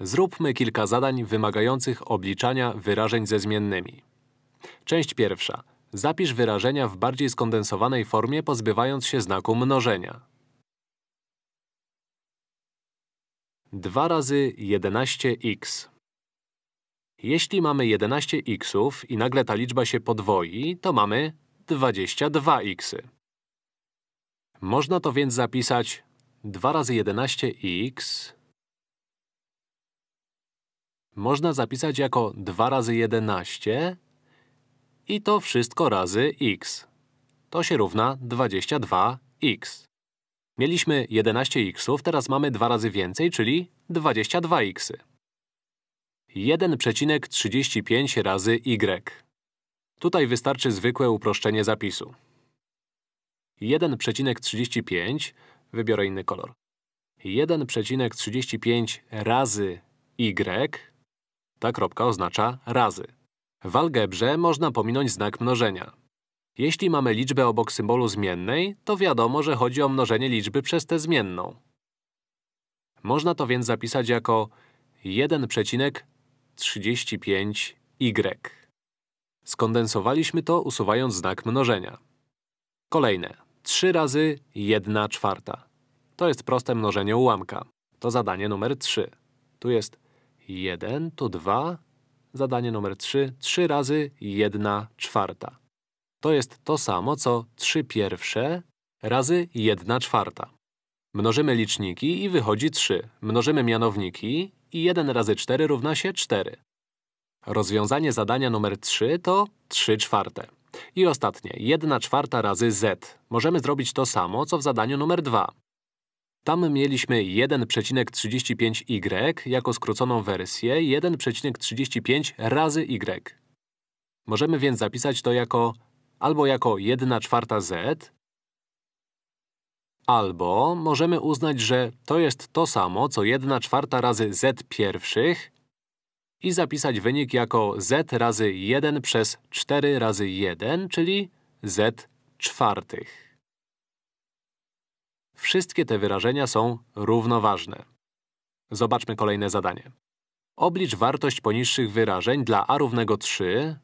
Zróbmy kilka zadań wymagających obliczania wyrażeń ze zmiennymi. Część pierwsza. Zapisz wyrażenia w bardziej skondensowanej formie, pozbywając się znaku mnożenia. 2 razy 11x. Jeśli mamy 11xów i nagle ta liczba się podwoi, to mamy 22x. Można to więc zapisać 2 razy 11x można zapisać jako 2 razy 11 i to wszystko razy x. To się równa 22x. Mieliśmy 11xów, teraz mamy 2 razy więcej, czyli 22x. 1,35 razy y. Tutaj wystarczy zwykłe uproszczenie zapisu. 1,35, wybiorę inny kolor. 1,35 razy y, ta kropka oznacza razy. W algebrze można pominąć znak mnożenia. Jeśli mamy liczbę obok symbolu zmiennej, to wiadomo, że chodzi o mnożenie liczby przez tę zmienną. Można to więc zapisać jako 1,35y. Skondensowaliśmy to, usuwając znak mnożenia. Kolejne. 3 razy 1 czwarta. To jest proste mnożenie ułamka. To zadanie numer 3. Tu jest 1, tu 2. Zadanie numer 3. 3 razy 1 czwarta. To jest to samo, co 3 pierwsze razy 1 czwarta. Mnożymy liczniki i wychodzi 3. Mnożymy mianowniki i 1 razy 4 równa się 4. Rozwiązanie zadania numer 3 to 3 czwarte. I ostatnie, 1 czwarta razy z. Możemy zrobić to samo, co w zadaniu numer 2. Tam mieliśmy 1,35y jako skróconą wersję 1,35 razy y. Możemy więc zapisać to jako albo jako 1 czwarta z, albo możemy uznać, że to jest to samo, co 1 czwarta razy z pierwszych i zapisać wynik jako z razy 1 przez 4 razy 1, czyli z czwartych. Wszystkie te wyrażenia są równoważne. Zobaczmy kolejne zadanie. Oblicz wartość poniższych wyrażeń dla a równego 3,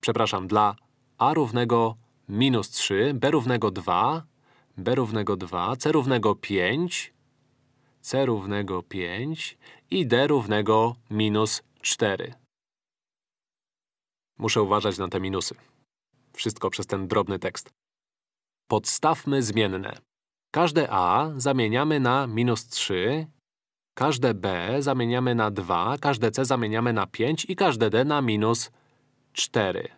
przepraszam, dla a równego minus 3, b równego 2, b równego 2, c równego 5, c równego 5 i d równego minus 4. Muszę uważać na te minusy. Wszystko przez ten drobny tekst. Podstawmy zmienne. Każde a zamieniamy na minus 3, każde b zamieniamy na 2, każde c zamieniamy na 5 i każde d na minus 4.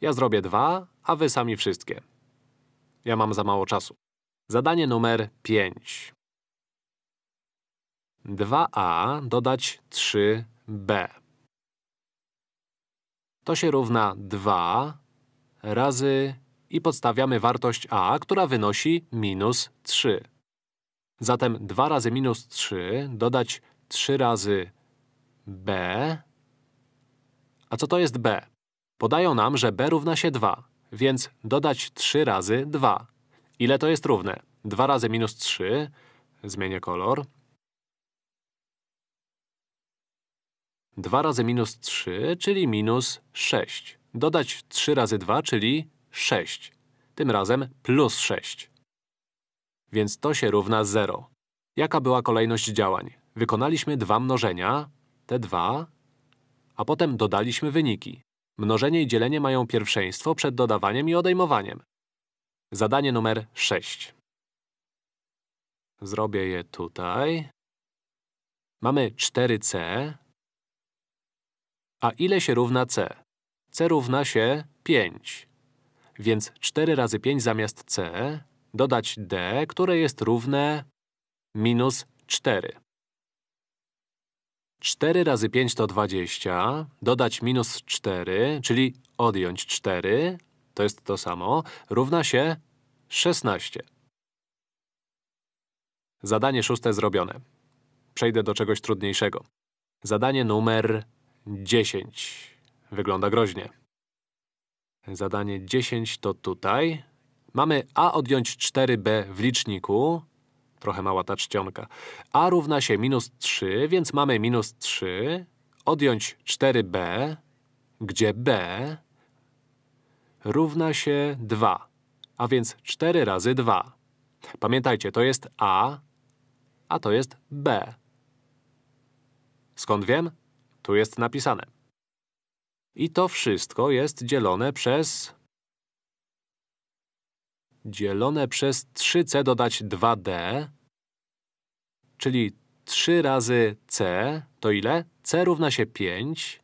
Ja zrobię dwa, a wy sami wszystkie. Ja mam za mało czasu. Zadanie numer 5. 2a dodać 3b. To się równa 2 razy i podstawiamy wartość a, która wynosi minus 3. Zatem 2 razy minus 3 dodać 3 razy b. A co to jest b? Podają nam, że b równa się 2, więc dodać 3 razy 2. Ile to jest równe? 2 razy minus 3, zmienię kolor. 2 razy minus 3, czyli minus 6. Dodać 3 razy 2, czyli 6. Tym razem plus 6. Więc to się równa 0. Jaka była kolejność działań? Wykonaliśmy dwa mnożenia, te dwa, a potem dodaliśmy wyniki. Mnożenie i dzielenie mają pierwszeństwo przed dodawaniem i odejmowaniem. Zadanie numer 6. Zrobię je tutaj. Mamy 4c. A ile się równa c? c równa się 5. Więc 4 razy 5 zamiast c dodać d, które jest równe minus 4. 4 razy 5 to 20, dodać minus 4, czyli odjąć 4, to jest to samo, równa się 16. Zadanie szóste zrobione. Przejdę do czegoś trudniejszego. Zadanie numer 10. Wygląda groźnie. Zadanie 10 to tutaj. Mamy a odjąć 4b w liczniku Trochę mała ta czcionka. a równa się minus 3, więc mamy minus 3. Odjąć 4b, gdzie b równa się 2, a więc 4 razy 2. Pamiętajcie, to jest a, a to jest b. Skąd wiem? Tu jest napisane. I to wszystko jest dzielone przez… dzielone przez 3c dodać 2d, czyli 3 razy c to ile? c równa się 5.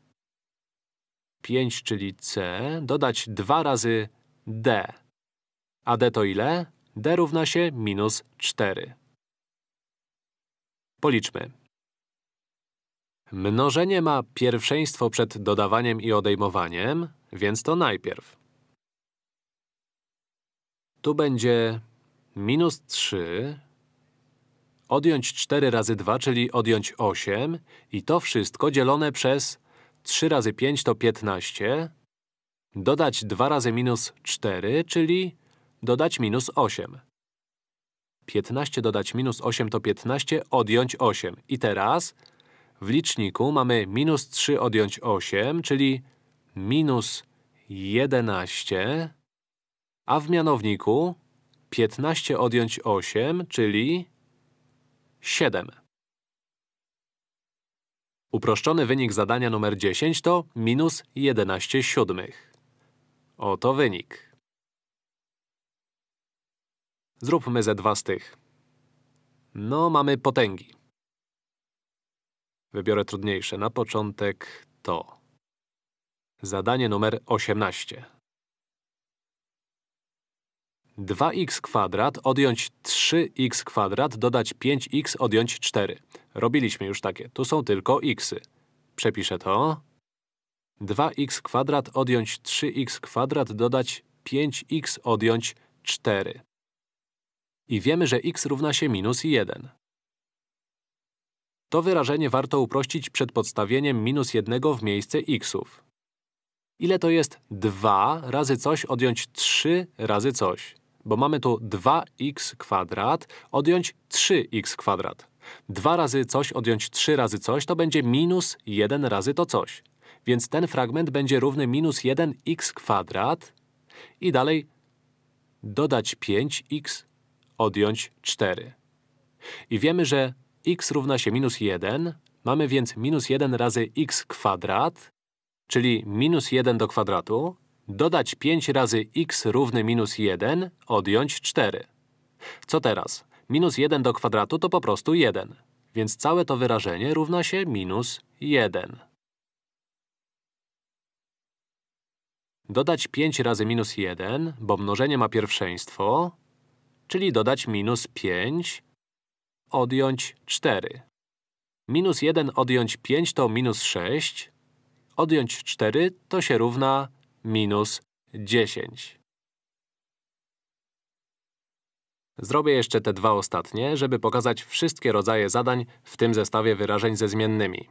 5, czyli c, dodać 2 razy d. A d to ile? d równa się minus 4. Policzmy. Mnożenie ma pierwszeństwo przed dodawaniem i odejmowaniem, więc to najpierw. Tu będzie minus 3, odjąć 4 razy 2, czyli odjąć 8 i to wszystko dzielone przez 3 razy 5 to 15, dodać 2 razy minus 4, czyli dodać minus 8. 15 dodać minus 8 to 15, odjąć 8. I teraz w liczniku mamy minus 3 odjąć 8, czyli minus 11, a w mianowniku 15 odjąć 8, czyli 7. Uproszczony wynik zadania numer 10 to minus 11 siódmych. Oto wynik. Zróbmy ze dwa z tych. No, mamy potęgi. Wybiorę trudniejsze. Na początek to. Zadanie numer 18. 2x kwadrat odjąć 3x kwadrat dodać 5x odjąć 4. Robiliśmy już takie. Tu są tylko xy. Przepiszę to. 2x kwadrat odjąć 3x kwadrat dodać 5x odjąć 4. I wiemy, że x równa się minus 1. To wyrażenie warto uprościć przed podstawieniem minus 1 w miejsce xów. Ile to jest 2 razy coś odjąć 3 razy coś? Bo mamy tu 2x kwadrat odjąć 3x kwadrat. 2 razy coś odjąć 3 razy coś to będzie minus 1 razy to coś. Więc ten fragment będzie równy minus 1x kwadrat i dalej dodać 5x odjąć 4. I wiemy, że x równa się minus 1, mamy więc minus 1 razy x kwadrat, czyli minus 1 do kwadratu, dodać 5 razy x równy minus 1, odjąć 4. Co teraz? Minus 1 do kwadratu to po prostu 1, więc całe to wyrażenie równa się minus 1. Dodać 5 razy minus 1, bo mnożenie ma pierwszeństwo, czyli dodać minus 5, odjąć 4. Minus 1 odjąć 5 to minus 6, odjąć 4 to się równa minus 10. Zrobię jeszcze te dwa ostatnie, żeby pokazać wszystkie rodzaje zadań w tym zestawie wyrażeń ze zmiennymi.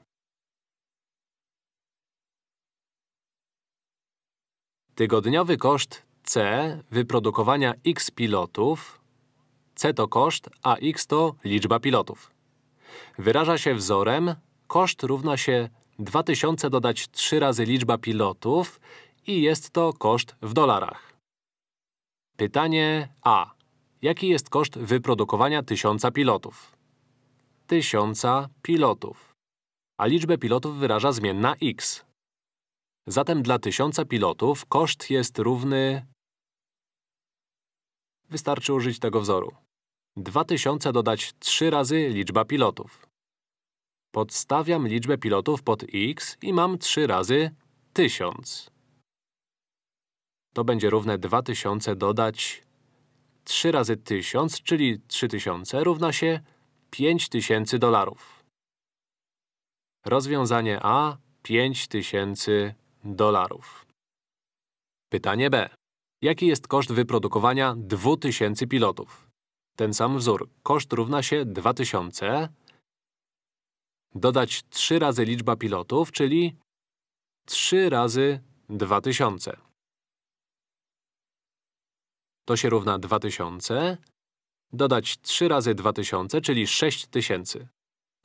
Tygodniowy koszt C wyprodukowania x pilotów C to koszt, a x to liczba pilotów. Wyraża się wzorem koszt równa się 2000 dodać 3 razy liczba pilotów i jest to koszt w dolarach. Pytanie A. Jaki jest koszt wyprodukowania 1000 pilotów? 1000 pilotów. A liczbę pilotów wyraża zmienna x. Zatem dla 1000 pilotów koszt jest równy… Wystarczy użyć tego wzoru. 2000 dodać 3 razy liczba pilotów. Podstawiam liczbę pilotów pod x i mam 3 razy 1000. To będzie równe 2000 dodać 3 razy 1000, czyli 3000 równa się 5000 dolarów. Rozwiązanie A 5000 dolarów. Pytanie B. Jaki jest koszt wyprodukowania 2000 pilotów? Ten sam wzór. Koszt równa się 2000. Dodać 3 razy liczba pilotów, czyli 3 razy 2000. To się równa 2000. Dodać 3 razy 2000, czyli 6000.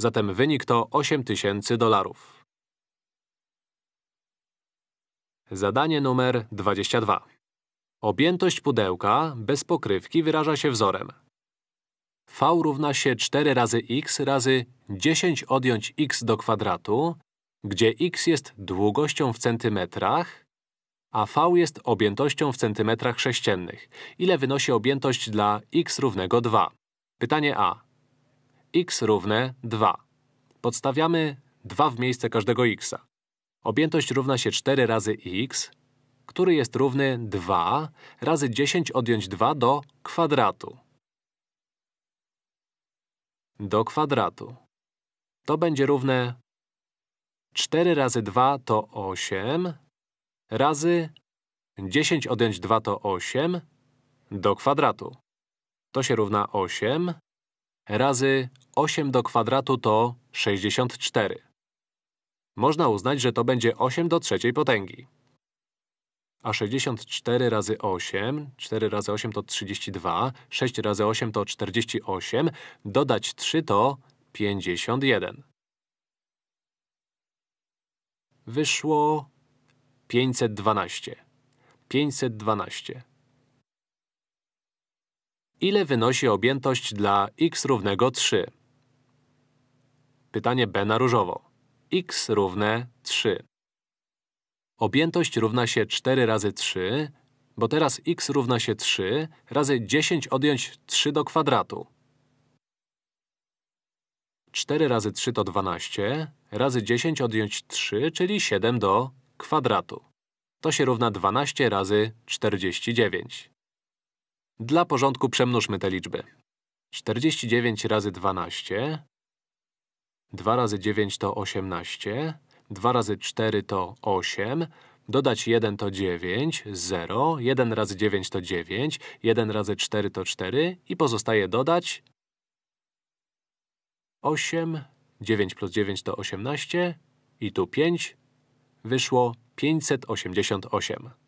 Zatem wynik to 8000 dolarów. Zadanie numer 22. Objętość pudełka bez pokrywki wyraża się wzorem. V równa się 4 razy x razy 10 odjąć x do kwadratu, gdzie x jest długością w centymetrach, a V jest objętością w centymetrach sześciennych. Ile wynosi objętość dla x równego 2? Pytanie A. x równe 2. Podstawiamy 2 w miejsce każdego x. Objętość równa się 4 razy x, który jest równy 2 razy 10 odjąć 2 do kwadratu. Do kwadratu. To będzie równe 4 razy 2 to 8 razy 10 odjąć 2 to 8 do kwadratu. To się równa 8 razy 8 do kwadratu to 64. Można uznać, że to będzie 8 do trzeciej potęgi. A 64 razy 8, 4 razy 8 to 32, 6 razy 8 to 48, dodać 3 to 51. Wyszło 512. 512. Ile wynosi objętość dla x równego 3? Pytanie B na różowo. x równe 3. Objętość równa się 4 razy 3, bo teraz x równa się 3 razy 10 odjąć 3 do kwadratu. 4 razy 3 to 12, razy 10 odjąć 3, czyli 7 do kwadratu. To się równa 12 razy 49. Dla porządku przemnóżmy te liczby. 49 razy 12, 2 razy 9 to 18, 2 razy 4 to 8, dodać 1 to 9, 0, 1 razy 9 to 9, 1 razy 4 to 4 i pozostaje dodać 8, 9 plus 9 to 18 i tu 5, wyszło 588.